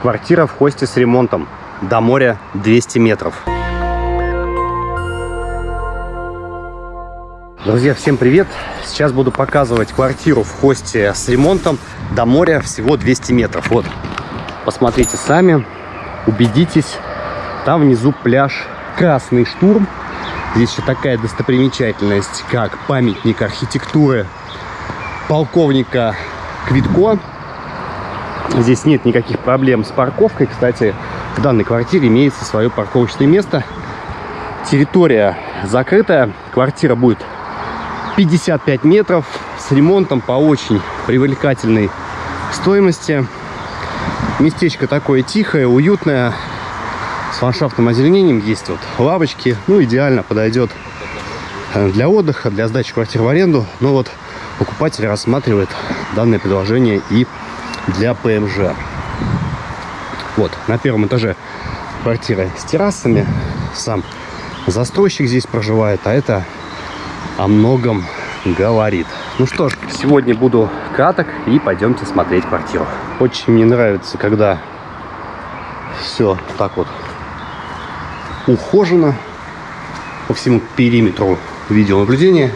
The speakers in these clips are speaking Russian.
Квартира в хосте с ремонтом. До моря 200 метров. Друзья, всем привет! Сейчас буду показывать квартиру в хосте с ремонтом. До моря всего 200 метров. Вот, посмотрите сами, убедитесь. Там внизу пляж Красный Штурм. Здесь еще такая достопримечательность, как памятник архитектуры полковника Квитко. Здесь нет никаких проблем с парковкой. Кстати, в данной квартире имеется свое парковочное место. Территория закрытая. Квартира будет 55 метров с ремонтом по очень привлекательной стоимости. Местечко такое тихое, уютное, с ландшафтным озеленением. Есть вот лавочки. Ну, идеально подойдет для отдыха, для сдачи квартир в аренду. Но вот покупатель рассматривает данное предложение и для ПМЖ. Вот, на первом этаже квартира с террасами. Сам застройщик здесь проживает, а это о многом говорит. Ну что ж, сегодня буду краток и пойдемте смотреть квартиру. Очень мне нравится, когда все так вот ухожено по всему периметру видеонаблюдения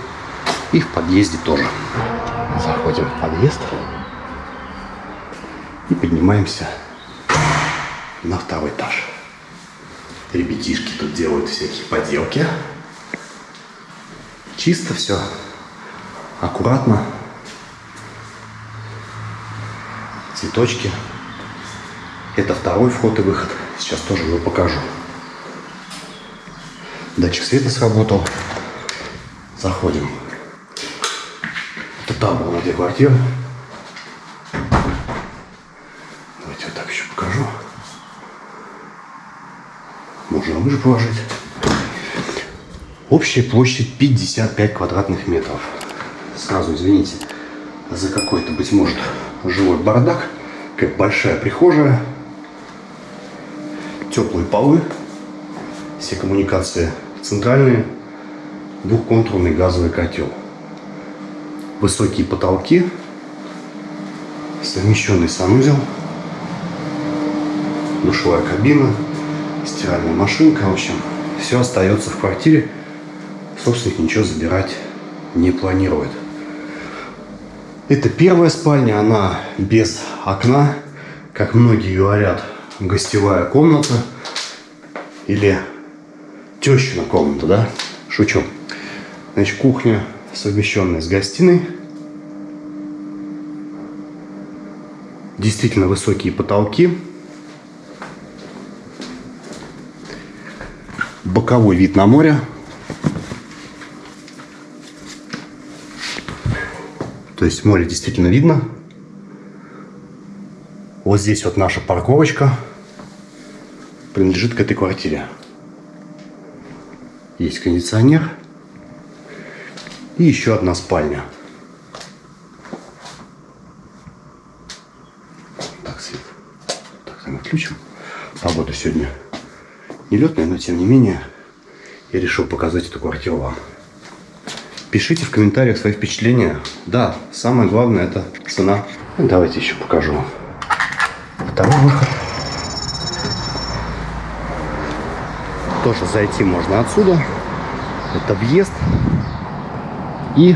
и в подъезде тоже. Заходим в подъезд и поднимаемся на второй этаж. Ребятишки тут делают всякие поделки. Чисто все, аккуратно. Цветочки. Это второй вход и выход. Сейчас тоже его покажу. Датчик света сработал. Заходим. Это там была где квартира. Можно лыжи положить. Общая площадь 55 квадратных метров. Сразу извините за какой-то, быть может, живой бардак. Как большая прихожая. Теплые полы. Все коммуникации центральные. Двухконтурный газовый котел. Высокие потолки. Совмещенный санузел. Душевая кабина стиральная машинка, в общем, все остается в квартире. Собственник ничего забирать не планирует. Это первая спальня, она без окна, как многие говорят, гостевая комната или тещина комната, да? Шучу. Значит, кухня совмещенная с гостиной. Действительно высокие потолки. Боковой вид на море. То есть море действительно видно. Вот здесь вот наша парковочка принадлежит к этой квартире. Есть кондиционер. И еще одна спальня. Так, свет. Так, мы включим. Погода сегодня нелетная, но тем не менее я решил показать эту квартиру вам. Пишите в комментариях свои впечатления. Да, самое главное это цена. Давайте еще покажу второй выход. Тоже зайти можно отсюда. Это въезд. И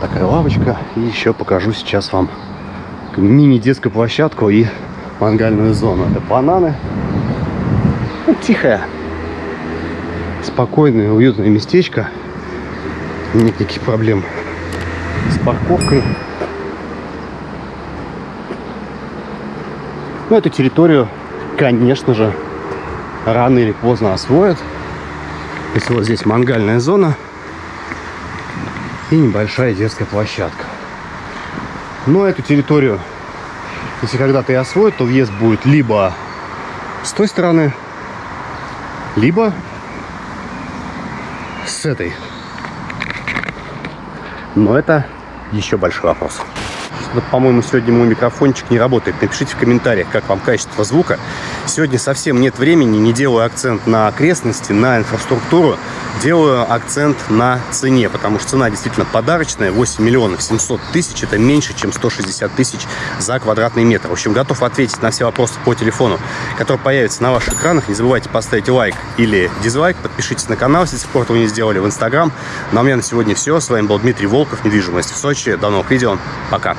такая лавочка. И еще покажу сейчас вам мини-детскую площадку и мангальную зону. Это бананы. Ну, тихое, спокойное, уютное местечко. Никаких проблем с парковкой. Ну, эту территорию, конечно же, рано или поздно освоят. Есть вот здесь мангальная зона и небольшая детская площадка. Но эту территорию, если когда-то и освоят, то въезд будет либо с той стороны, либо с этой. Но это еще большой вопрос. по-моему, сегодня мой микрофончик не работает. Напишите в комментариях, как вам качество звука. Сегодня совсем нет времени, не делаю акцент на окрестности, на инфраструктуру. Делаю акцент на цене, потому что цена действительно подарочная. 8 миллионов 700 тысяч. Это меньше, чем 160 тысяч за квадратный метр. В общем, готов ответить на все вопросы по телефону, которые появятся на ваших экранах. Не забывайте поставить лайк или дизлайк. Подпишитесь на канал, если сих пор этого не сделали, в Инстаграм. Ну а у меня на сегодня все. С вами был Дмитрий Волков, недвижимость в Сочи. До новых видео. Пока.